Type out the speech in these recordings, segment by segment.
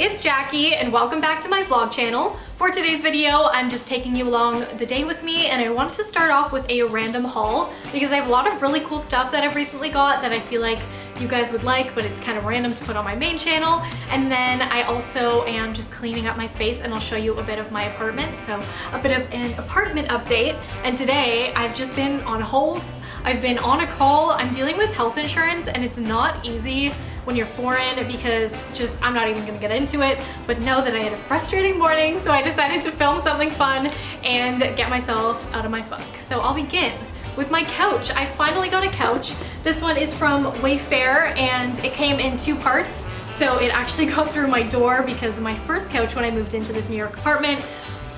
it's Jackie and welcome back to my vlog channel. For today's video, I'm just taking you along the day with me and I wanted to start off with a random haul because I have a lot of really cool stuff that I've recently got that I feel like you guys would like, but it's kind of random to put on my main channel. And then I also am just cleaning up my space and I'll show you a bit of my apartment. So a bit of an apartment update. And today I've just been on hold. I've been on a call. I'm dealing with health insurance and it's not easy when you're foreign because just, I'm not even gonna get into it, but know that I had a frustrating morning, so I decided to film something fun and get myself out of my funk. So I'll begin with my couch. I finally got a couch. This one is from Wayfair and it came in two parts. So it actually got through my door because my first couch when I moved into this New York apartment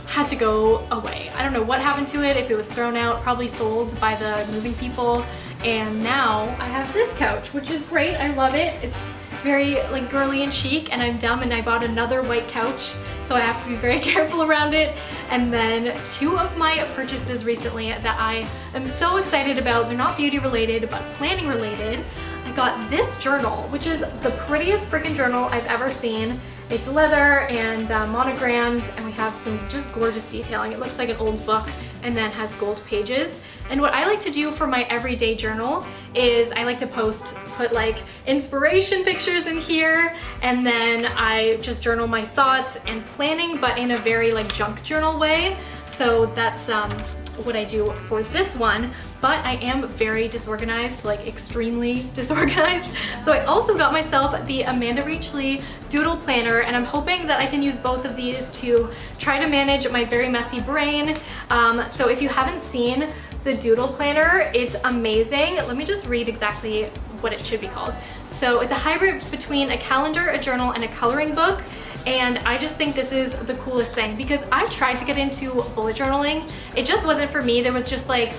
had to go away. I don't know what happened to it, if it was thrown out, probably sold by the moving people. And now I have this couch, which is great. I love it. It's very like girly and chic and I'm dumb and I bought another white couch so I have to be very careful around it and then two of my purchases recently that I am so excited about they're not beauty related but planning related I got this journal which is the prettiest freaking journal I've ever seen it's leather and uh, monogrammed and we have some just gorgeous detailing. It looks like an old book and then has gold pages. And what I like to do for my everyday journal is I like to post, put like inspiration pictures in here and then I just journal my thoughts and planning but in a very like junk journal way. So that's um, what I do for this one, but I am very disorganized, like extremely disorganized. So I also got myself the Amanda Rach Lee Doodle Planner, and I'm hoping that I can use both of these to try to manage my very messy brain. Um, so if you haven't seen the Doodle Planner, it's amazing. Let me just read exactly what it should be called. So it's a hybrid between a calendar, a journal, and a coloring book and I just think this is the coolest thing because I tried to get into bullet journaling. It just wasn't for me. There was just like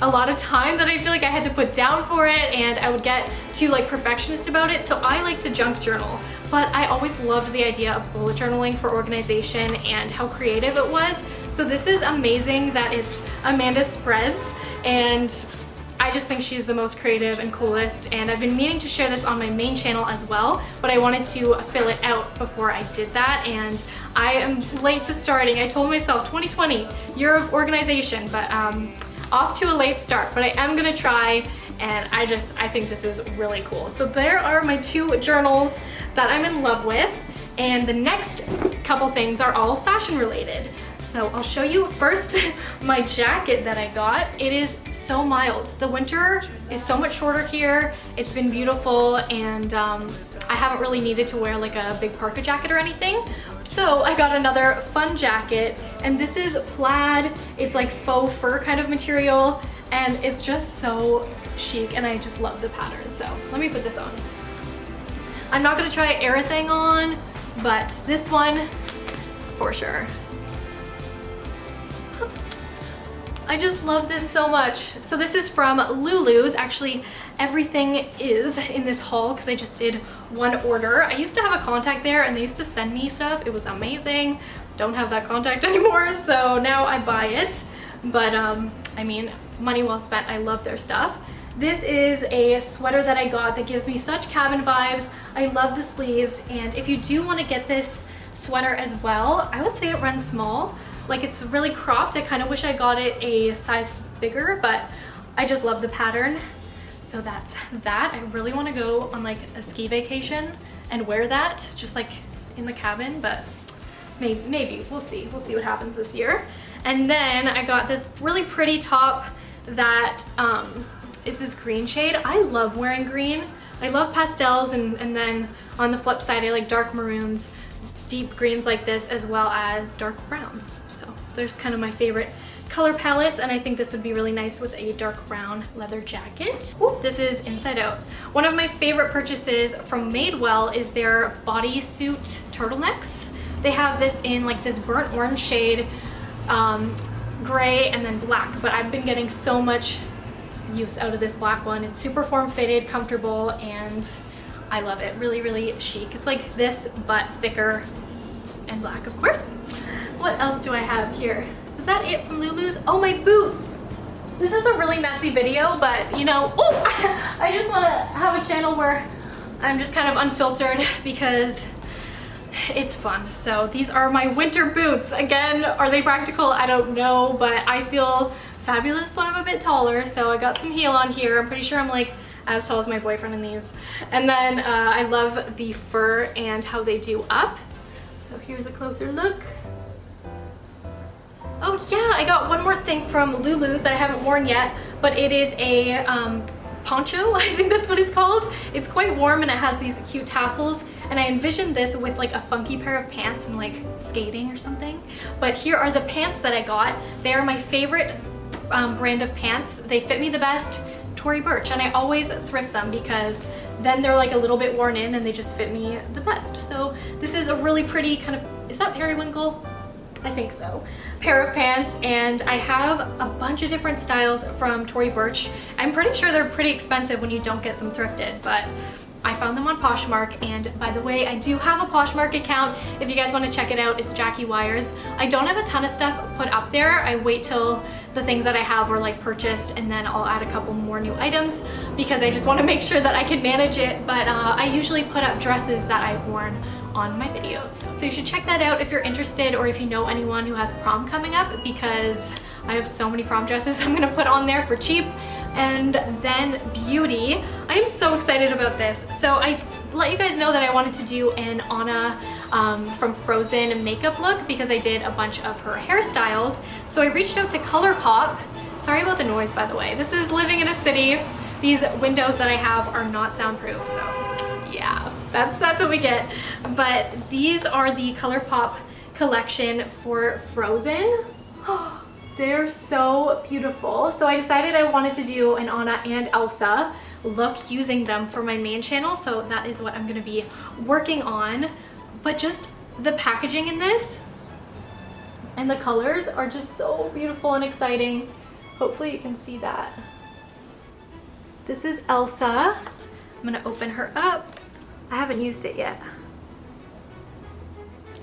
a lot of time that I feel like I had to put down for it and I would get too like perfectionist about it. So I like to junk journal, but I always loved the idea of bullet journaling for organization and how creative it was. So this is amazing that it's Amanda Spreads and I just think she's the most creative and coolest and I've been meaning to share this on my main channel as well but I wanted to fill it out before I did that and I am late to starting. I told myself 2020 year of organization but um, off to a late start but I am gonna try and I just I think this is really cool. So there are my two journals that I'm in love with and the next couple things are all fashion related. So I'll show you first my jacket that I got. It is so mild. The winter is so much shorter here. It's been beautiful and um, I haven't really needed to wear like a big parka jacket or anything. So I got another fun jacket and this is plaid. It's like faux fur kind of material and it's just so chic and I just love the pattern. So let me put this on. I'm not gonna try everything on, but this one for sure. I just love this so much. So this is from Lulu's. Actually, everything is in this haul because I just did one order. I used to have a contact there and they used to send me stuff. It was amazing. Don't have that contact anymore, so now I buy it. But um, I mean, money well spent. I love their stuff. This is a sweater that I got that gives me such cabin vibes. I love the sleeves, and if you do want to get this sweater as well, I would say it runs small. Like it's really cropped. I kind of wish I got it a size bigger, but I just love the pattern. So that's that. I really want to go on like a ski vacation and wear that just like in the cabin, but maybe, maybe we'll see. We'll see what happens this year. And then I got this really pretty top that um, is this green shade. I love wearing green. I love pastels and, and then on the flip side, I like dark maroons, deep greens like this, as well as dark browns there's kind of my favorite color palettes and I think this would be really nice with a dark brown leather jacket. Ooh, this is inside out. One of my favorite purchases from Madewell is their bodysuit turtlenecks. They have this in like this burnt orange shade, um, gray and then black, but I've been getting so much use out of this black one. It's super form fitted, comfortable, and I love it. Really, really chic. It's like this, but thicker and black, of course. What else do I have here? Is that it from Lulu's? Oh, my boots. This is a really messy video, but you know, I just want to have a channel where I'm just kind of unfiltered because it's fun. So these are my winter boots. Again, are they practical? I don't know, but I feel fabulous when I'm a bit taller. So I got some heel on here. I'm pretty sure I'm like as tall as my boyfriend in these. And then uh, I love the fur and how they do up. So here's a closer look. Oh yeah, I got one more thing from Lulu's that I haven't worn yet, but it is a um, poncho, I think that's what it's called. It's quite warm and it has these cute tassels and I envisioned this with like a funky pair of pants and like skating or something. But here are the pants that I got. They are my favorite um, brand of pants. They fit me the best, Tory Burch, and I always thrift them because then they're like a little bit worn in and they just fit me the best. So this is a really pretty kind of, is that periwinkle? I think so, pair of pants and I have a bunch of different styles from Tory Burch. I'm pretty sure they're pretty expensive when you don't get them thrifted, but I found them on Poshmark and by the way I do have a Poshmark account if you guys want to check it out it's Jackie Wyers. I don't have a ton of stuff put up there I wait till the things that I have are like purchased and then I'll add a couple more new items because I just want to make sure that I can manage it but uh, I usually put up dresses that I've worn on my videos. So you should check that out if you're interested or if you know anyone who has prom coming up because I have so many prom dresses I'm gonna put on there for cheap. And then beauty. I am so excited about this. So I let you guys know that I wanted to do an Anna um, from Frozen makeup look because I did a bunch of her hairstyles. So I reached out to ColourPop. Sorry about the noise by the way. This is living in a city. These windows that I have are not soundproof, so yeah, that's, that's what we get. But these are the ColourPop collection for Frozen. They're so beautiful. So I decided I wanted to do an Anna and Elsa look using them for my main channel. So that is what I'm gonna be working on. But just the packaging in this and the colors are just so beautiful and exciting. Hopefully you can see that. This is Elsa. I'm gonna open her up. I haven't used it yet.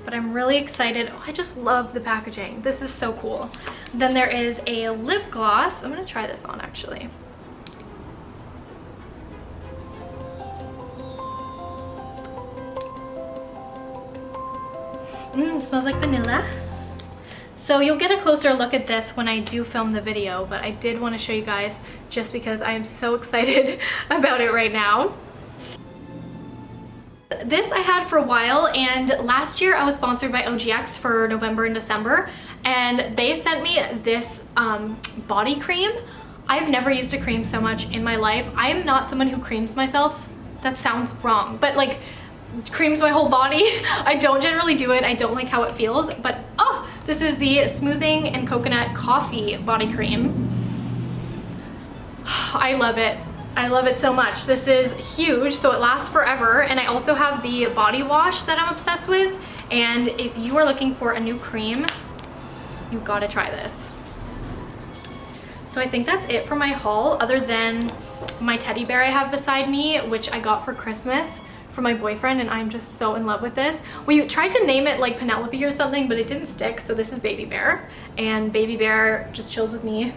But I'm really excited. Oh, I just love the packaging. This is so cool. Then there is a lip gloss. I'm gonna try this on actually. Mmm, smells like vanilla. So you'll get a closer look at this when I do film the video, but I did want to show you guys just because I am so excited about it right now. This I had for a while and last year I was sponsored by OGX for November and December and they sent me this um, body cream. I've never used a cream so much in my life. I am not someone who creams myself. That sounds wrong, but like creams my whole body. I don't generally do it. I don't like how it feels, but oh, this is the Smoothing and Coconut Coffee Body Cream. I love it. I love it so much. This is huge, so it lasts forever. And I also have the body wash that I'm obsessed with. And if you are looking for a new cream, you gotta try this. So I think that's it for my haul, other than my teddy bear I have beside me, which I got for Christmas from my boyfriend and I'm just so in love with this. We tried to name it like Penelope or something, but it didn't stick. So this is Baby Bear and Baby Bear just chills with me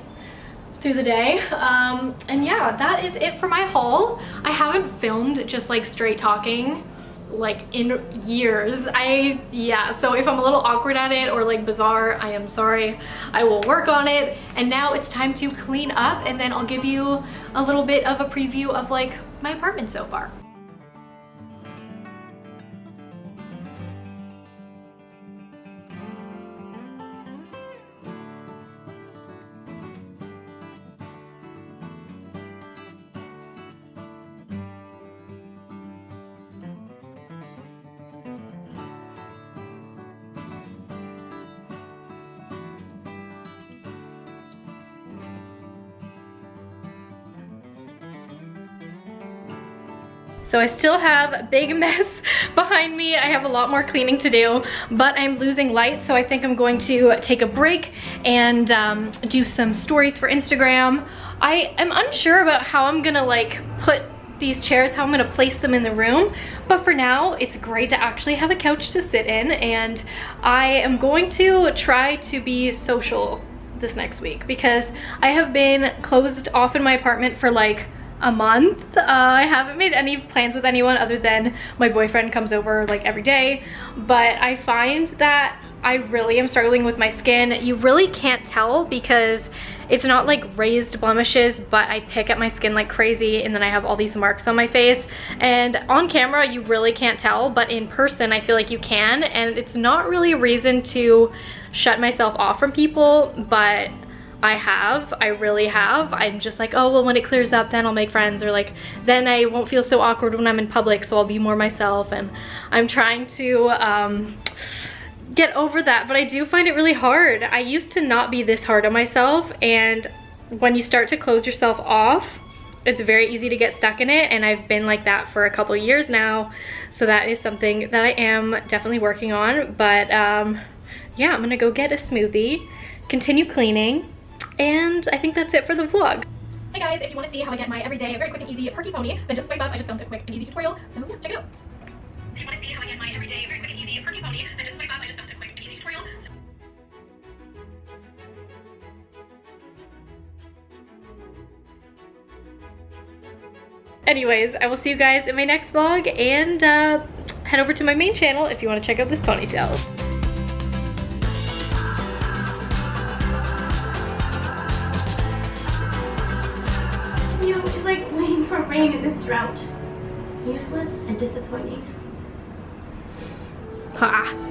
through the day. Um, and yeah that is it for my haul. I haven't filmed just like straight talking like in years. I yeah so if i'm a little awkward at it or like bizarre i am sorry. I will work on it. And now it's time to clean up and then i'll give you a little bit of a preview of like my apartment so far So I still have a big mess behind me. I have a lot more cleaning to do, but I'm losing light, so I think I'm going to take a break and um, do some stories for Instagram. I am unsure about how I'm gonna like put these chairs, how I'm gonna place them in the room. But for now, it's great to actually have a couch to sit in and I am going to try to be social this next week because I have been closed off in my apartment for like a month. Uh, I haven't made any plans with anyone other than my boyfriend comes over like every day. But I find that I really am struggling with my skin. You really can't tell because it's not like raised blemishes, but I pick at my skin like crazy and then I have all these marks on my face. And on camera, you really can't tell, but in person, I feel like you can. And it's not really a reason to shut myself off from people, but I have, I really have. I'm just like, oh, well, when it clears up, then I'll make friends or like, then I won't feel so awkward when I'm in public, so I'll be more myself. And I'm trying to um, get over that, but I do find it really hard. I used to not be this hard on myself. And when you start to close yourself off, it's very easy to get stuck in it and I've been like that for a couple years now so that is something that I am definitely working on but um, yeah I'm gonna go get a smoothie continue cleaning and I think that's it for the vlog. Hey guys, if you want to see how I get my everyday, very quick and easy perky pony, then just swipe up. I just filmed a quick and easy tutorial, so yeah, check it out. If you want to see how I get my everyday, very quick and easy perky pony, then just swipe up. I just filmed a quick and easy tutorial. So Anyways, I will see you guys in my next vlog and uh, head over to my main channel if you want to check out this ponytail. Rain in this drought. Useless and disappointing. Ha!